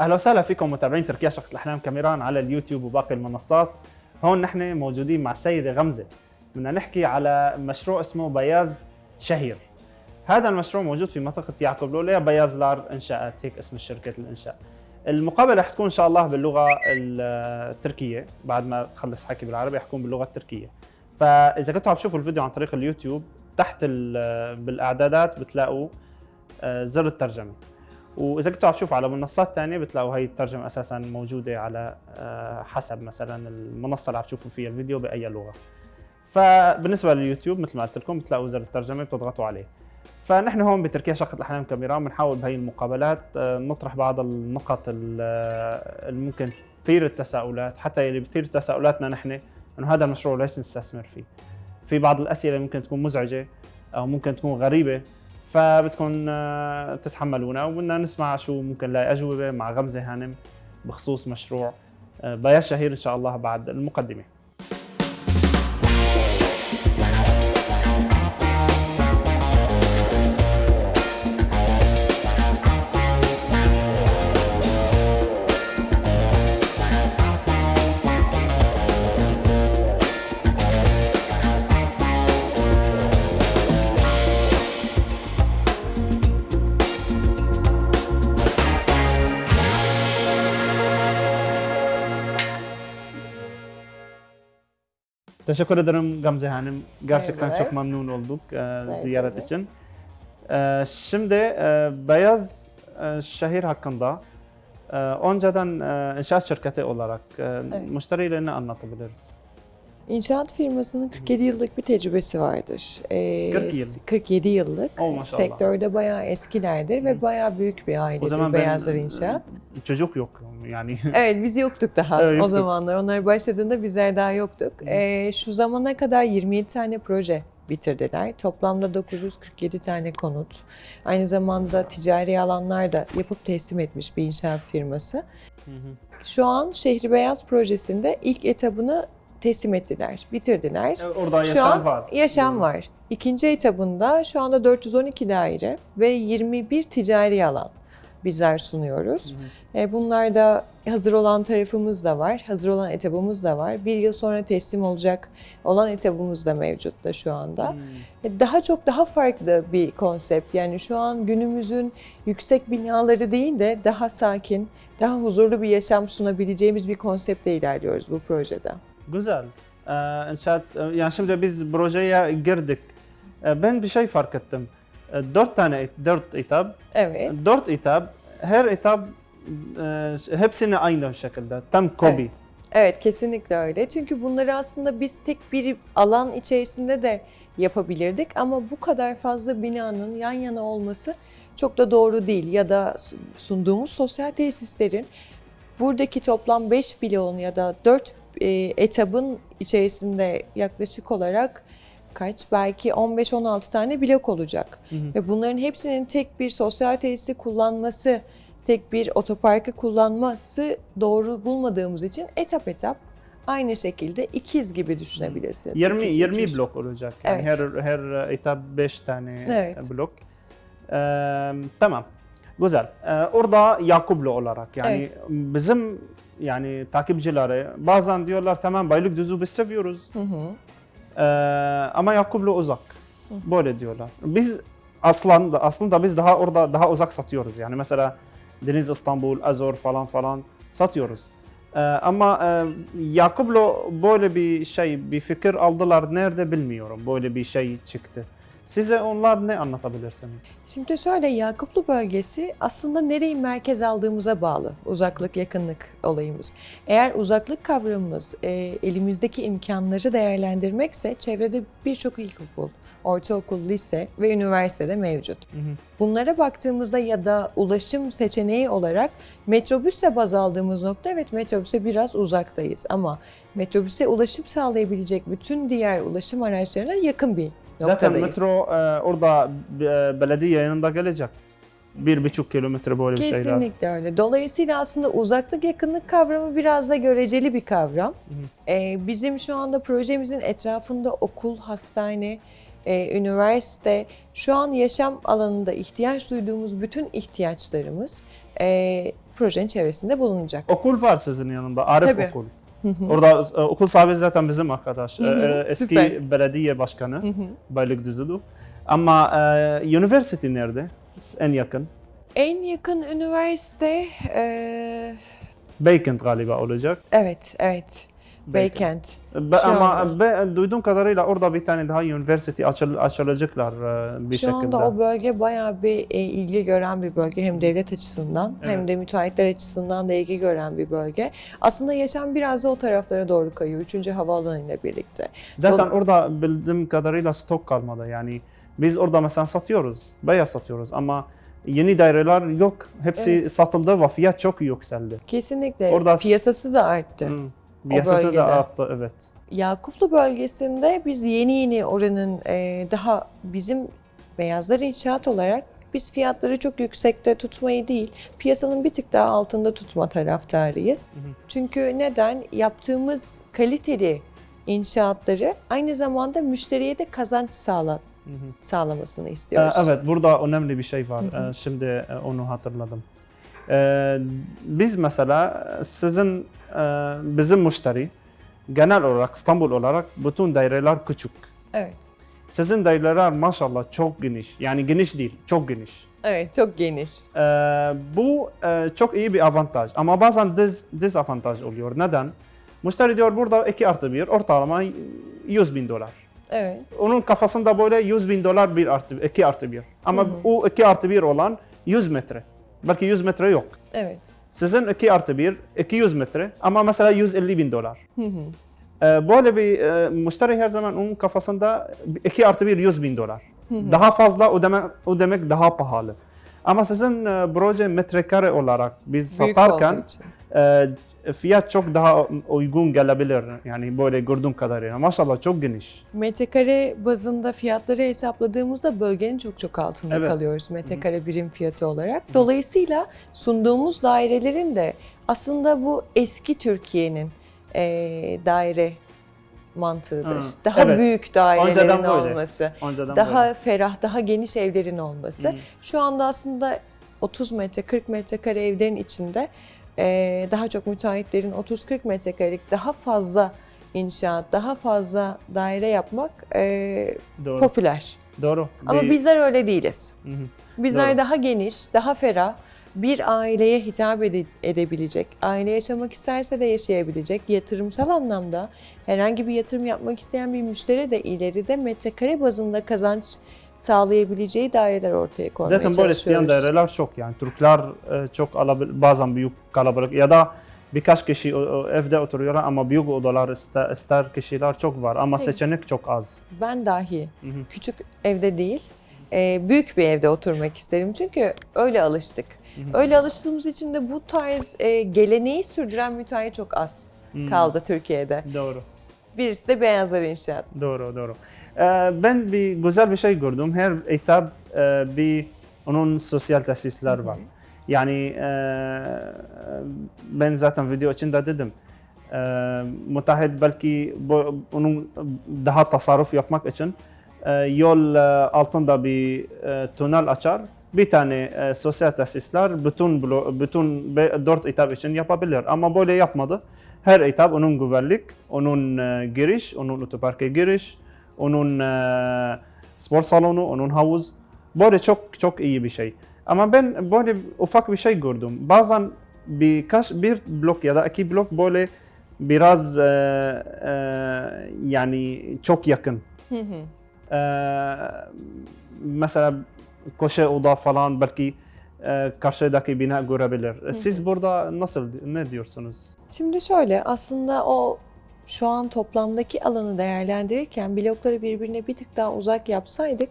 أهلا وسهلا فيكم متابعين تركيا شقة الأحلام كاميران على اليوتيوب وباقي المنصات. هون نحن موجودين مع السيدة غمزة. بدنا نحكي على مشروع اسمه بياز شهير. هذا المشروع موجود في منطقة يعقوب لوليا بياز لار انشاءات هيك اسم شركه الانشاء المقابلة رح تكون إن شاء الله باللغة التركية بعد ما اخلص حكي بالعربي حكون باللغة التركية. فإذا كنتوا عم تشوفوا الفيديو عن طريق اليوتيوب تحت ال- بالإعدادات بتلاقوا آه، زر الترجمة. وإذا كنتوا عم تشوفوا على منصات ثانية بتلاقوا هي الترجمة أساسا موجودة على آه، حسب مثلا المنصة اللي عم تشوفوا فيها الفيديو بأي لغة. فبالنسبة لليوتيوب مثل ما قلت لكم بتلاقوا زر الترجمة بتضغطوا عليه. فنحن هون بتركيا شقة الأحلام كاميرا بنحاول بهي المقابلات آه، نطرح بعض النقط ال- آه، اللي ممكن تثير التساؤلات حتى اللي بتثير تساؤلاتنا نحن إنه هذا المشروع ليش نستثمر فيه؟ في بعض الأسئلة ممكن تكون مزعجة أو ممكن تكون غريبة. فبدكم آه، تتحملونا وبدنا نسمع شو ممكن نلاقي أجوبة مع غمزة هانم بخصوص مشروع آه، بياض شهير إن شاء الله بعد المقدمة. Teşekkür ederim Gamze Hanım. Gerçekten çok memnun olduk e, ziyaret için. E, şimdi e, Beyaz e, şehir hakkında e, önceden e, inşaat şirketi olarak e, Evet. müşterilerine anlatabiliriz. İnşaat firmasının 47 yıllık bir tecrübesi vardır. Ee, 40 yıl. 47 yıllık. Oh, maşallah. Sektörde bayağı eskilerdir ve bayağı büyük bir ailedir O zaman ben Beyazlar İnşaat. e, çocuk yok yani. Evet biz yoktuk daha Evet, o yoktuk. zamanlar. Onlar başladığında bizler daha yoktuk. Ee, şu zamana kadar 27 tane proje bitirdiler. Toplamda 947 tane konut. Aynı zamanda ticari alanlar da yapıp teslim etmiş bir inşaat firması. Hı hı. Şu an Şehri Beyaz projesinde ilk etabını teslim ettiler, bitirdiler. E, Orada Şu yaşam an var. yaşam Doğru. var. İkinci etabında şu anda 412 daire ve 21 ticari alan bizler sunuyoruz. Hı E, Bunlarda hazır olan tarafımız da var, hazır olan etabımız da var. Bir yıl sonra teslim olacak olan etabımız da mevcut da şu anda. Hmm. E, Daha çok daha farklı bir konsept. Yani şu an günümüzün yüksek binaları değil de daha sakin, daha huzurlu bir yaşam sunabileceğimiz bir konseptle ilerliyoruz bu projede. Güzel. Ee, inşaat, e, yani şimdi biz projeye girdik. Ee, ben bir şey fark ettim. Ee, dört tane, dört etap. Evet. Dört etap. Her etap e, hepsini aynı şekilde. Tam kopi. Evet. Evet kesinlikle öyle. Çünkü bunları aslında biz tek bir alan içerisinde de yapabilirdik ama bu kadar fazla binanın yan yana olması çok da doğru değil. Ya da sunduğumuz sosyal tesislerin buradaki toplam 5 bloğun ya da 4 etabın içerisinde yaklaşık olarak kaç belki 15-16 tane blok olacak. Hı hı. Ve bunların hepsinin tek bir sosyal tesisi kullanması, tek bir otoparkı kullanması doğru bulmadığımız için etap etap aynı şekilde ikiz gibi düşünebilirsiniz. 20 İkiz, 20 üçüz. blok olacak. Yani Evet. her her etap 5 tane Evet. blok. Ee, tamam. Güzel. Ee, orada Yakuplu olarak yani bizim yani takipçileri bazen diyorlar tamam Beylikdüzü biz seviyoruz. Hı hı. Ee, ama Yakuplu uzak. Böyle diyorlar. Biz aslında aslında biz daha orada daha uzak satıyoruz. Yani mesela Deniz İstanbul, Azor falan falan satıyoruz. Ee, ama e, Yakuplu böyle bir şey, bir fikir aldılar. Nerede bilmiyorum. Böyle bir şey çıktı. Size onlar ne anlatabilirsiniz? Şimdi şöyle Yakuplu bölgesi aslında nereyi merkez aldığımıza bağlı uzaklık yakınlık olayımız. Eğer uzaklık kavramımız e, elimizdeki imkanları değerlendirmekse çevrede birçok ilkokul, ortaokul, lise ve üniversitede mevcut. Hı hı. Bunlara baktığımızda ya da ulaşım seçeneği olarak metrobüse baz aldığımız nokta evet metrobüse biraz uzaktayız ama metrobüse ulaşım sağlayabilecek bütün diğer ulaşım araçlarına yakın bir Zaten noktadayız. metro e, orada e, belediye yanında gelecek. Bir buçuk kilometre böyle bir şeyler. Kesinlikle öyle. Dolayısıyla aslında uzaklık yakınlık kavramı biraz da göreceli bir kavram. Hı. Ee, bizim şu anda projemizin etrafında okul, hastane, e, üniversite, şu an yaşam alanında ihtiyaç duyduğumuz bütün ihtiyaçlarımız e, projenin çevresinde bulunacak. Okul var sizin yanında. Arif Tabii. Okul. Orada e, okul sahibi zaten bizim arkadaş. E, e, Eski süper. belediye başkanı. Beylikdüzü'dü. Ama e, üniversite nerede? En yakın. en yakın üniversite e, Beykent galiba olacak. evet evet Beykent. Be- Şu ama anda. be- duyduğum kadarıyla orada bir tane daha üniversite açıl- açılacaklar e, bir Şu şekilde. anda o bölge bayağı bir e, ilgi gören bir bölge hem devlet açısından hem Evet. de müteahhitler açısından da ilgi gören bir bölge. Aslında yaşam biraz da o taraflara doğru kayıyor. Üçüncü havaalanı ile birlikte. Zaten Dol- orada bildiğim kadarıyla stok kalmadı. Yani biz orada mesela satıyoruz, beyaz satıyoruz ama yeni daireler yok. Hepsi Evet. satıldı ve fiyat çok yükseldi. Kesinlikle Orada piyasası da arttı. Hı. Bölgede. da arttı evet. Yakuplu bölgesinde biz yeni yeni oranın e, daha bizim beyazlar inşaat olarak biz fiyatları çok yüksekte tutmayı değil, piyasanın bir tık daha altında tutma taraftarıyız. hı. Çünkü neden? Yaptığımız kaliteli inşaatları aynı zamanda müşteriye de kazanç sağla, Hı hı. sağlamasını Ee, istiyoruz. Evet, burada önemli bir şey var. Hı hı. Ee, Şimdi e, onu hatırladım. Ee, Biz mesela sizin, e, bizim müşteri genel olarak İstanbul olarak bütün daireler küçük. Evet. Sizin daireler maşallah çok geniş. Yani geniş değil, çok geniş. Evet, çok geniş. Ee, bu e, çok iyi bir avantaj ama bazen diz, dezavantaj oluyor. Neden? Müşteri diyor burada 2 artı 1 ortalama 100 bin dolar. Evet. Onun kafasında böyle 100 bin dolar 1 artı 2 artı 1. Ama Hı hı. o 2 artı 1 olan 100 metre. Belki 100 metre yok. Evet. Sizin 2 artı 1 200 metre ama mesela 150 bin dolar. Hı hı. Ee, böyle bir e, müşteri her zaman onun kafasında 2 artı 1 100 bin dolar. Hı hı. Daha fazla o demek, o demek daha pahalı. Ama sizin e, proje metrekare olarak biz Büyük satarken e, fiyat çok daha uygun gelebilir. Yani böyle gördüğüm kadarıyla. Maşallah çok geniş. Metrekare bazında fiyatları hesapladığımızda bölgenin çok çok altında Evet. kalıyoruz metrekare birim fiyatı olarak. Dolayısıyla sunduğumuz dairelerin de aslında bu eski Türkiye'nin eee, daire mantığıdır. Hı, Daha evet. büyük dairelerin böyle. olması, Önceden daha böyle. ferah, daha geniş evlerin olması. Hı. Şu anda aslında 30 metre, 40 metrekare evlerin içinde daha çok müteahhitlerin 30-40 metrekarelik daha fazla inşaat, daha fazla daire yapmak eee, Doğru. popüler. Doğru. Ama Bir- bizler öyle değiliz. Hı hı. Bizler Doğru. daha geniş, daha ferah, bir aileye hitap ede- edebilecek, aile yaşamak isterse de yaşayabilecek, yatırımsal anlamda herhangi bir yatırım yapmak isteyen bir müşteri de ileride metrekare bazında kazanç sağlayabileceği daireler ortaya koymaya Zaten böyle isteyen daireler çok yani. Türkler e, çok bazen büyük kalabalık ya da birkaç kişi evde oturuyorlar ama büyük odalar ister, ister kişiler çok var ama seçenek çok az. Ben dahi Hı hı. küçük evde değil, e, büyük bir evde oturmak isterim. Çünkü öyle alıştık. hı. Öyle alıştığımız için de bu tarz e, geleneği sürdüren müteahhit çok az Hı. kaldı Türkiye'de. Doğru. Birisi de Beyazlar İnşaat. Doğru, doğru. Ee, ben bir güzel bir şey gördüm. Her etap e, bir onun sosyal tesisler var. Yani e, ben zaten video içinde dedim. E, müteahhit belki onun daha tasarruf yapmak için yol altında bir tünel açar. Bir tane e, sosyal tesisler bütün blo- bütün be- dört etap için yapabilir. Ama böyle yapmadı. Her etap onun güvenlik, onun e, giriş, onun otoparka giriş, onun e, spor salonu, onun havuz. Böyle çok çok iyi bir şey. Ama ben böyle ufak bir şey gördüm. Bazen birkaç bir blok ya da iki blok böyle biraz e, e, yani çok yakın. Hı hı. E, mesela koşe oda falan belki e, karşıdaki bina görebilir. Siz burada nasıl ne diyorsunuz? Şimdi şöyle aslında o şu an toplamdaki alanı değerlendirirken blokları birbirine bir tık daha uzak yapsaydık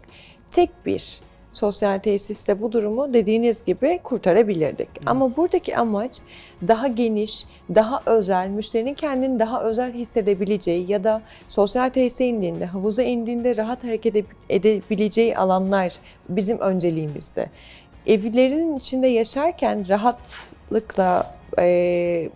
tek bir sosyal tesiste bu durumu dediğiniz gibi kurtarabilirdik. Ama buradaki amaç daha geniş, daha özel, müşterinin kendini daha özel hissedebileceği ya da sosyal tesise indiğinde, havuza indiğinde rahat hareket ede- edebileceği alanlar bizim önceliğimizde. Evlerinin içinde yaşarken rahatlıkla eee,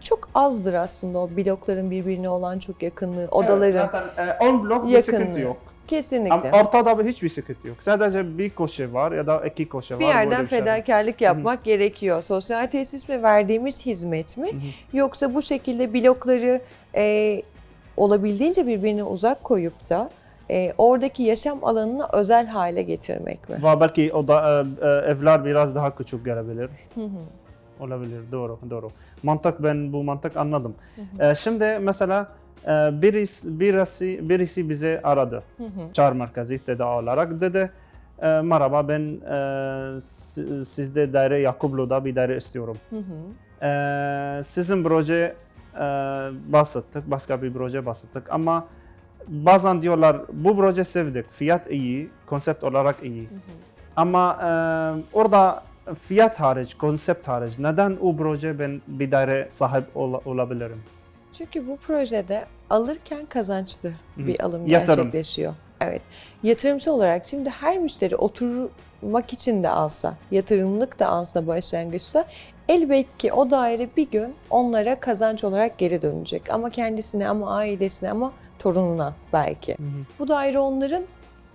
çok azdır aslında o blokların birbirine olan çok yakınlığı, odaların. Evet, zaten e, 10 blok bir yakınlığı. sıkıntı yok. Kesinlikle. Ama ortada hiçbir sıkıntı yok. Sadece bir koşu var ya da iki koşu var. bir yerden şey var. fedakarlık yapmak gerekiyor. Sosyal tesis mi verdiğimiz hizmet mi? Yoksa bu şekilde blokları e, olabildiğince birbirine uzak koyup da e, oradaki yaşam alanını özel hale getirmek mi? Ve belki o da e, e, evler biraz daha küçük gelebilir. Hı hı. Olabilir. Doğru, doğru. Mantık ben bu mantık anladım. E, şimdi mesela birisi, birisi, birisi bize aradı. Hı hı. Çağrı merkezi tedavi olarak dedi. E, merhaba ben e, si- sizde daire Yakublu'da bir daire istiyorum. Hı hı. E, sizin proje e, bahsettik, başka bir proje bahsettik ama bazen diyorlar bu proje sevdik, fiyat iyi, konsept olarak iyi. Ama e, orada fiyat hariç, konsept hariç neden o proje ben bir daire sahip ol- olabilirim? Çünkü bu projede alırken kazançlı Hı. bir alım Yatırım. gerçekleşiyor. Evet. Yatırımcı olarak şimdi her müşteri oturmak için de alsa, yatırımlık da alsa başlangıçta elbet ki o daire bir gün onlara kazanç olarak geri dönecek. Ama kendisine ama ailesine ama torununa belki. Bu daire onların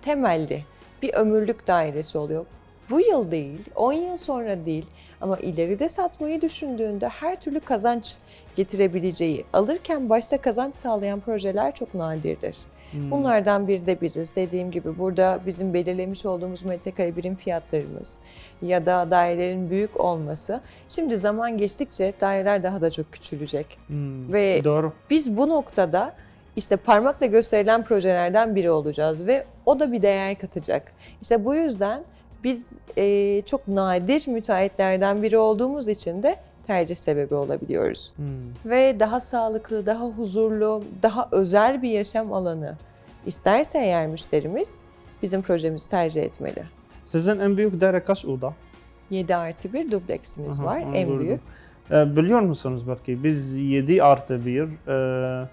temelli bir ömürlük dairesi oluyor. Bu yıl değil, 10 yıl sonra değil ama ileride satmayı düşündüğünde her türlü kazanç getirebileceği, alırken başta kazanç sağlayan projeler çok nadirdir. Hmm. Bunlardan biri de biziz. Dediğim gibi burada bizim belirlemiş olduğumuz metrekare birim fiyatlarımız ya da dairelerin büyük olması. Şimdi zaman geçtikçe daireler daha da çok küçülecek. Hmm, Ve- doğru. Biz bu noktada işte parmakla gösterilen projelerden biri olacağız ve o da bir değer katacak. İşte bu yüzden biz e, çok nadir müteahhitlerden biri olduğumuz için de tercih sebebi olabiliyoruz. Hmm. Ve daha sağlıklı, daha huzurlu, daha özel bir yaşam alanı isterse eğer müşterimiz bizim projemizi tercih etmeli. Sizin en büyük daire kaç oda? 7 artı 1 dubleksimiz Aha, var en gördüm. büyük. Ee, biliyor musunuz belki biz 7 artı 1 e,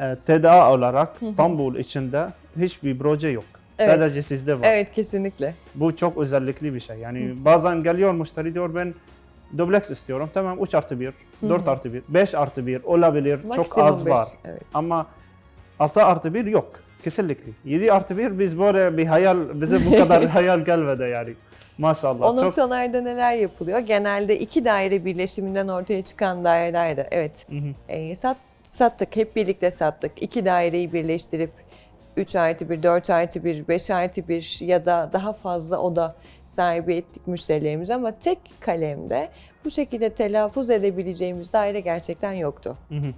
e, TDA olarak. İstanbul içinde hiçbir proje yok. Evet. Sadece sizde var. Evet kesinlikle. Bu çok özellikli bir şey. Yani bazen geliyor müşteri diyor ben dubleks istiyorum. Tamam 3 artı 1, Hı 4 hı. artı 1, 5 artı 1 olabilir. çok Maksimum az beş, var. Evet. Ama 6 artı 1 yok. Kesinlikle. 7 artı 1 biz böyle bir hayal, bize bu kadar hayal gelmedi yani. Maşallah. O çok noktalarda neler yapılıyor? Genelde iki daire birleşiminden ortaya çıkan dairelerde evet Hı hı. e, sat, sattık hep birlikte sattık. İki daireyi birleştirip 3 artı 1, 4 artı 1, 5 artı 1 ya da daha fazla oda sahibi ettik müşterilerimize ama tek kalemde bu şekilde telaffuz edebileceğimiz daire gerçekten yoktu. Hı hı.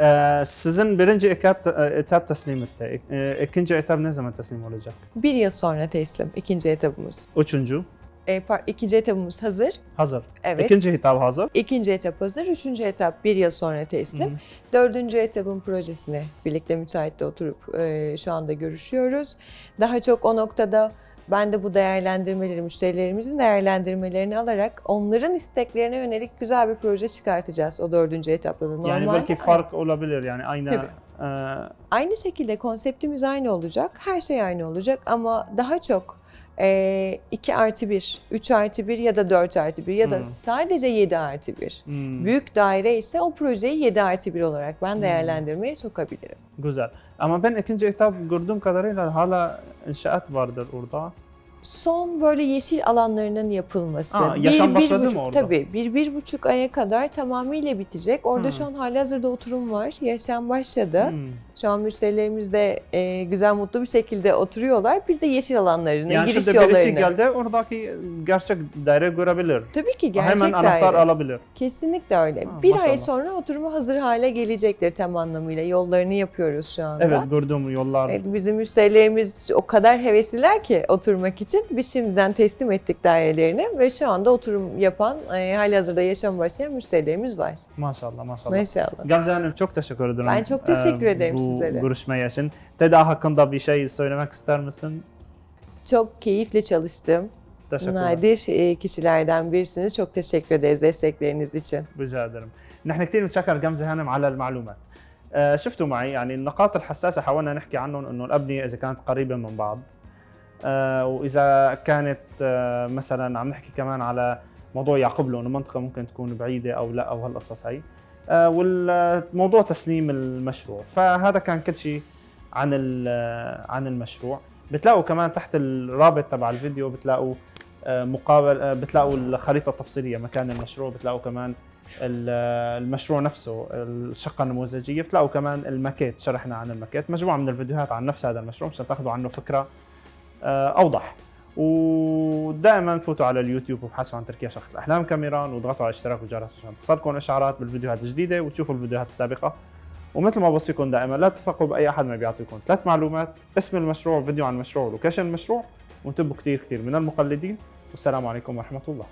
Ee, sizin birinci etap, etap teslim etti. Ee, ikinci etap ne zaman teslim olacak? Bir yıl sonra teslim ikinci etabımız. Üçüncü E, ikinci etabımız hazır. hazır. Evet. İkinci etap hazır. İkinci etap hazır, üçüncü etap bir yıl sonra teslim. Hı hı. Dördüncü etapın projesine birlikte müteahhitle oturup e, şu anda görüşüyoruz. Daha çok o noktada ben de bu değerlendirmeleri, müşterilerimizin değerlendirmelerini alarak onların isteklerine yönelik güzel bir proje çıkartacağız o dördüncü etapta da. yani Normalde belki fark olabilir yani aynı Tabii. e, Aynı şekilde konseptimiz aynı olacak, her şey aynı olacak ama daha çok e, 2 artı 1, 3 artı 1 ya da 4 artı 1 ya da Hmm. sadece 7 artı 1. hmm, Büyük daire ise o projeyi 7 artı 1 olarak ben değerlendirmeye sokabilirim. güzel. Ama ben ikinci etap gördüğüm kadarıyla hala inşaat vardır orada. Son böyle yeşil alanlarının yapılması. Aa, yaşam başladı mı buçuk- orada? Tabii bir, bir buçuk aya kadar tamamıyla bitecek. Orada Hmm. şu an halihazırda oturum var. Yaşam başladı. Hmm. Şu an müşterilerimiz de e, güzel mutlu bir şekilde oturuyorlar. Biz de yeşil alanlarını, Yani giriş şimdi yollarını. birisi geldi oradaki gerçek daire görebilir. Tabii ki gerçek Hemen anahtar daire. alabilir. Kesinlikle öyle. Ha, bir maşallah. ay sonra oturumu hazır hale gelecektir tam anlamıyla. Yollarını yapıyoruz şu anda. Evet gördüğüm yollar. Evet, bizim müşterilerimiz o kadar hevesliler ki oturmak için Biz şimdiden teslim ettik dairelerini ve şu anda oturum yapan, e, halihazırda yaşam başlayan müşterilerimiz var. Maşallah maşallah. Maşallah. Gamze Hanım çok teşekkür ederim. Ben çok teşekkür Ee, ederim bu sizlere. görüşme için. TEDA hakkında bir şey söylemek ister misin? Çok keyifle çalıştım. Teşekkürler. Nadir e, kişilerden birisiniz. Çok teşekkür ederiz destekleriniz için. بجا ادرم نحن كثير بنتشكر جمزه هانم على المعلومات آه، شفتوا معي يعني النقاط الحساسه حاولنا نحكي عنهم انه الابنيه اذا كانت قريبه من بعض آه، وإذا كانت آه، مثلا عم نحكي كمان على موضوع يعقب إنه منطقة ممكن تكون بعيدة أو لا أو هالقصص هي آه، والموضوع تسليم المشروع. فهذا كان كل شيء عن عن المشروع. بتلاقوا كمان تحت الرابط تبع الفيديو بتلاقوا آه، مقابل آه، بتلاقوا الخريطة التفصيلية مكان المشروع. بتلاقوا كمان ال- المشروع نفسه الشقة النموذجية. بتلاقوا كمان الماكيت شرحنا عن الماكيت. مجموعة من الفيديوهات عن نفس هذا المشروع مشان تاخذوا عنه فكرة آه، أوضح. ودائما فوتوا على اليوتيوب وابحثوا عن تركيا شقة الأحلام كاميران واضغطوا على اشتراك والجرس عشان تصلكم إشعارات بالفيديوهات الجديدة وتشوفوا الفيديوهات السابقة. ومثل ما بوصيكم دائما لا تثقوا بأي أحد ما بيعطيكم. ثلاث معلومات اسم المشروع فيديو عن المشروع ولوكيشن المشروع وانتبهوا كثير كثير من المقلدين. والسلام عليكم ورحمة الله.